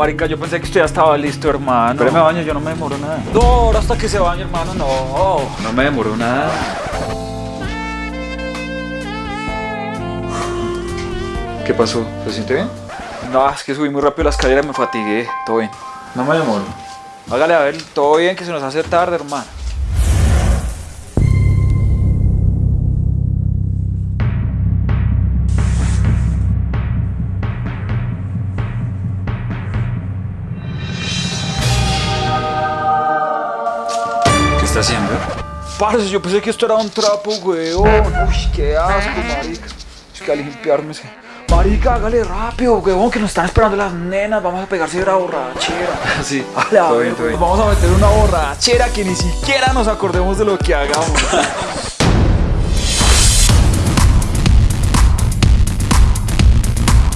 marica, yo pensé que usted ya estaba listo, hermano. Pero me baño, yo no me demoro nada. No, ahora hasta que se bañe, hermano, no. No me demoro nada. ¿Qué pasó? ¿Se siente bien? No, es que subí muy rápido la escalera y me fatigué. Todo bien. No me demoro. Hágale a ver, todo bien que se nos hace tarde, hermano. Está haciendo? Parce, yo pensé que esto era un trapo, weón. Uy, qué asco, marica. Es que a limpiarme ese. Marica, hágale rápido, weón, que nos están esperando las nenas. Vamos a pegarse de la borrachera. Sí, a ver, bien, todo bien. Vamos a meter una borrachera que ni siquiera nos acordemos de lo que hagamos.